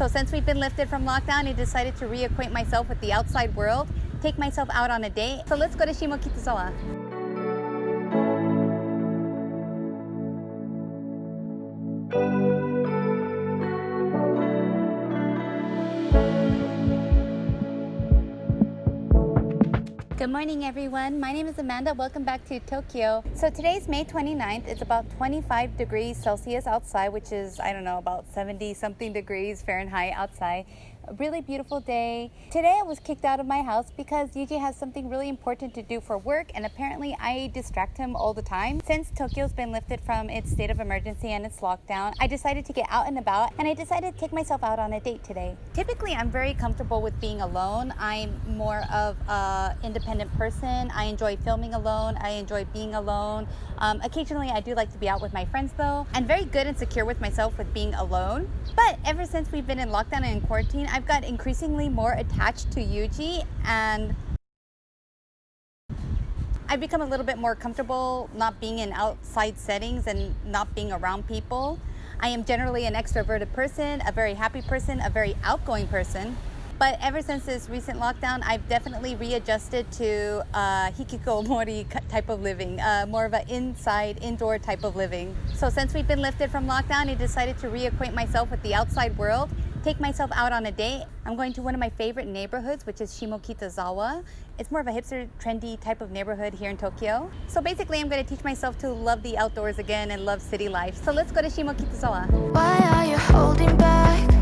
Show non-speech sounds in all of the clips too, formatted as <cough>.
So since we've been lifted from lockdown, I decided to reacquaint myself with the outside world, take myself out on a date. So let's go to Shimokitazawa. Good morning everyone. My name is Amanda. Welcome back to Tokyo. So today's May 29th. It's about 25 degrees Celsius outside, which is, I don't know, about 70 something degrees Fahrenheit outside a really beautiful day. Today I was kicked out of my house because Yuji has something really important to do for work and apparently I distract him all the time. Since Tokyo's been lifted from its state of emergency and its lockdown, I decided to get out and about and I decided to take myself out on a date today. Typically I'm very comfortable with being alone. I'm more of an independent person. I enjoy filming alone. I enjoy being alone. Um, occasionally I do like to be out with my friends though. I'm very good and secure with myself with being alone. But ever since we've been in lockdown and in quarantine, I've got increasingly more attached to Yuji and I've become a little bit more comfortable not being in outside settings and not being around people. I am generally an extroverted person, a very happy person, a very outgoing person. But ever since this recent lockdown, I've definitely readjusted to uh, hikikomori type of living, uh, more of an inside, indoor type of living. So since we've been lifted from lockdown, I decided to reacquaint myself with the outside world, take myself out on a date. I'm going to one of my favorite neighborhoods, which is Shimokitazawa. It's more of a hipster, trendy type of neighborhood here in Tokyo. So basically, I'm going to teach myself to love the outdoors again and love city life. So let's go to Shimokitazawa. Why are you holding back?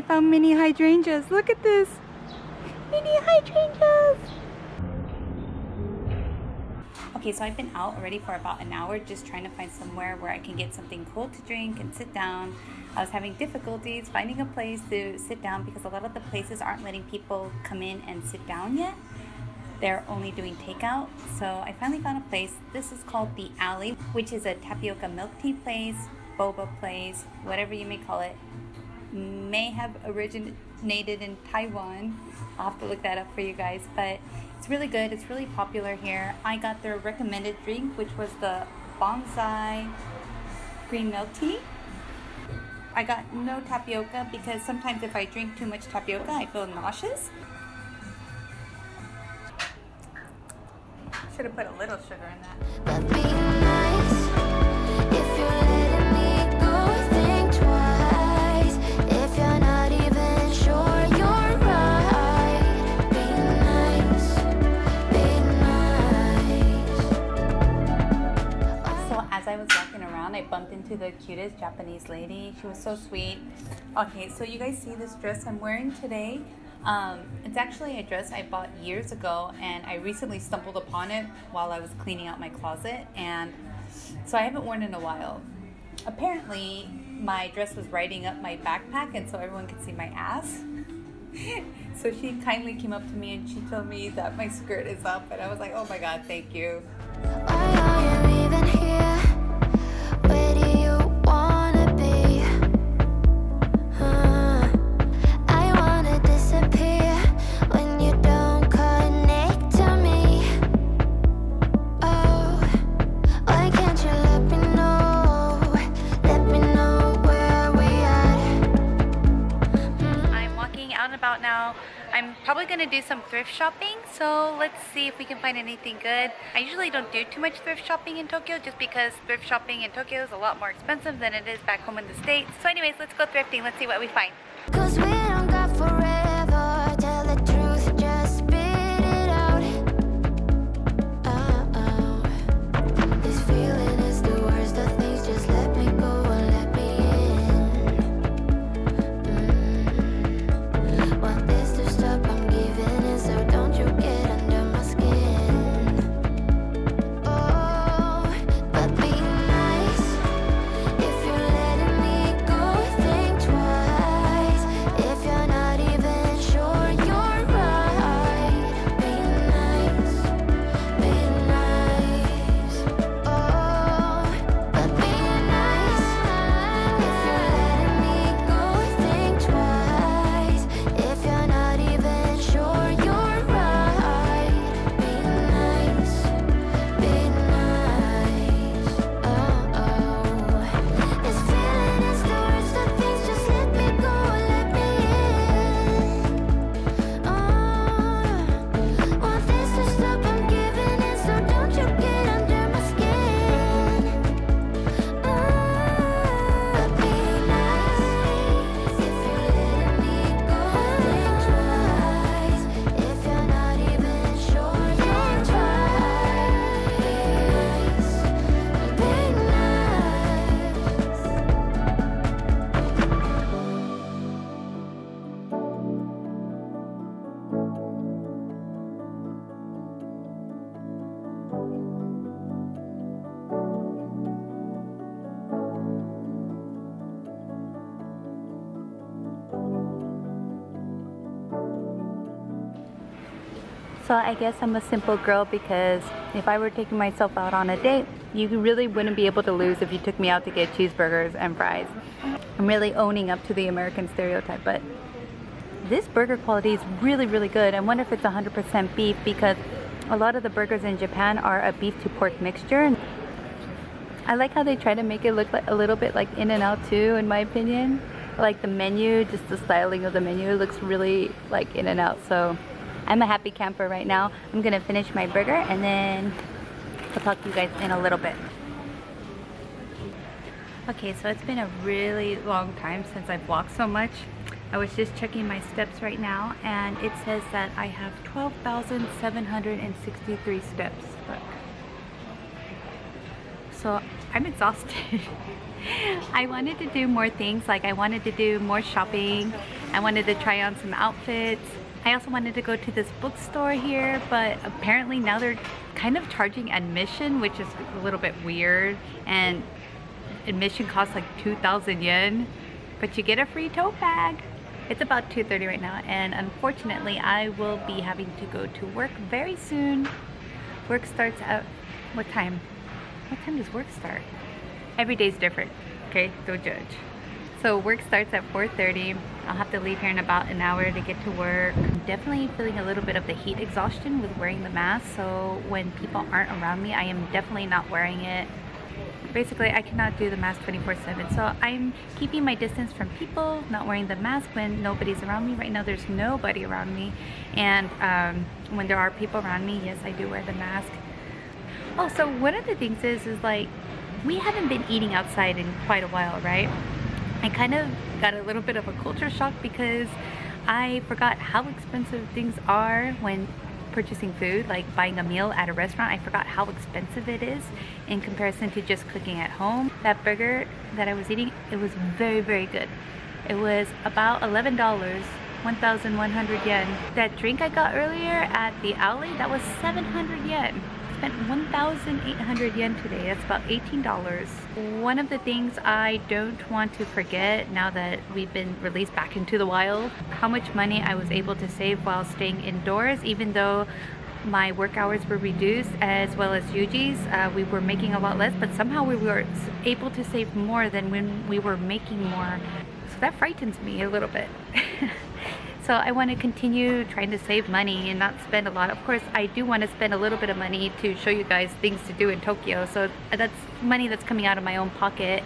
I found mini hydrangeas. Look at this. Mini hydrangeas. Okay, so I've been out already for about an hour just trying to find somewhere where I can get something cool to drink and sit down. I was having difficulties finding a place to sit down because a lot of the places aren't letting people come in and sit down yet. They're only doing takeout. So I finally found a place. This is called The Alley, which is a tapioca milk tea place, boba place, whatever you may call it may have originated in Taiwan. I'll have to look that up for you guys, but it's really good. It's really popular here. I got their recommended drink, which was the bonsai green milk tea. I got no tapioca because sometimes if I drink too much tapioca, I feel nauseous. Should have put a little sugar in that. I bumped into the cutest Japanese lady. She was so sweet. Okay, so you guys see this dress I'm wearing today? Um, it's actually a dress I bought years ago, and I recently stumbled upon it while I was cleaning out my closet, and so I haven't worn it in a while. Apparently, my dress was riding up my backpack, and so everyone could see my ass. <laughs> so she kindly came up to me and she told me that my skirt is up, and I was like, oh my god, thank you even here? Do some thrift shopping, so let's see if we can find anything good. I usually don't do too much thrift shopping in Tokyo just because thrift shopping in Tokyo is a lot more expensive than it is back home in the States. So anyways, let's go thrifting. Let's see what we find. So I guess I'm a simple girl because if I were taking myself out on a date, you really wouldn't be able to lose if you took me out to get cheeseburgers and fries. I'm really owning up to the American stereotype, but this burger quality is really, really good. I wonder if it's 100% beef because a lot of the burgers in Japan are a beef to pork mixture. I like how they try to make it look like a little bit like In-N-Out too, in my opinion. Like the menu, just the styling of the menu looks really like In-N-Out. So I'm a happy camper right now. I'm gonna finish my burger and then I'll talk to you guys in a little bit. Okay, so it's been a really long time since I've walked so much. I was just checking my steps right now and it says that I have 12,763 steps. Look. So I'm exhausted. <laughs> I wanted to do more things like I wanted to do more shopping. I wanted to try on some outfits. I also wanted to go to this bookstore here, but apparently now they're kind of charging admission, which is a little bit weird. And admission costs like 2,000 yen, but you get a free tote bag. It's about 2.30 right now, and unfortunately I will be having to go to work very soon. Work starts at, what time? What time does work start? Every day's different, okay? Don't judge. So work starts at 4.30. I'll have to leave here in about an hour to get to work. Definitely feeling a little bit of the heat exhaustion with wearing the mask. So when people aren't around me, I am definitely not wearing it. Basically, I cannot do the mask 24-7. So I'm keeping my distance from people, not wearing the mask when nobody's around me. Right now, there's nobody around me. And um, when there are people around me, yes, I do wear the mask. Oh, so one of the things is, is like, we haven't been eating outside in quite a while, right? I kind of got a little bit of a culture shock because I forgot how expensive things are when purchasing food, like buying a meal at a restaurant. I forgot how expensive it is in comparison to just cooking at home. That burger that I was eating, it was very, very good. It was about $11, 1,100 yen. That drink I got earlier at the alley, that was 700 yen spent 1,800 yen today. That's about $18. One of the things I don't want to forget now that we've been released back into the wild, how much money I was able to save while staying indoors, even though my work hours were reduced as well as Yuji's. Uh, we were making a lot less, but somehow we were able to save more than when we were making more. So that frightens me a little bit. <laughs> So I want to continue trying to save money and not spend a lot. Of course, I do want to spend a little bit of money to show you guys things to do in Tokyo. So that's money that's coming out of my own pocket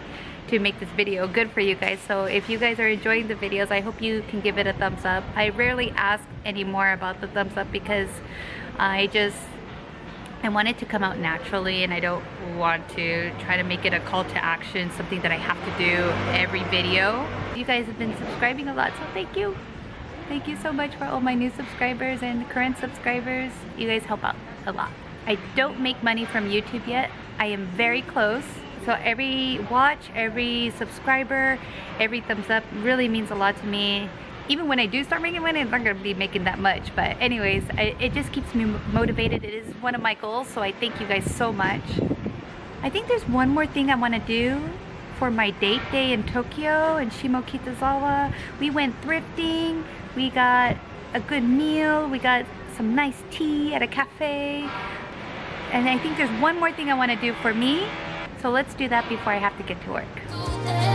to make this video good for you guys. So if you guys are enjoying the videos, I hope you can give it a thumbs up. I rarely ask any more about the thumbs up because I just I want it to come out naturally and I don't want to try to make it a call to action, something that I have to do every video. You guys have been subscribing a lot, so thank you. Thank you so much for all my new subscribers and current subscribers. You guys help out a lot. I don't make money from YouTube yet. I am very close. So every watch, every subscriber, every thumbs up really means a lot to me. Even when I do start making money, I'm not gonna be making that much. But anyways, I, it just keeps me motivated. It is one of my goals, so I thank you guys so much. I think there's one more thing I wanna do for my date day in Tokyo and Shimokitazawa. We went thrifting, we got a good meal, we got some nice tea at a cafe. And I think there's one more thing I want to do for me. So let's do that before I have to get to work.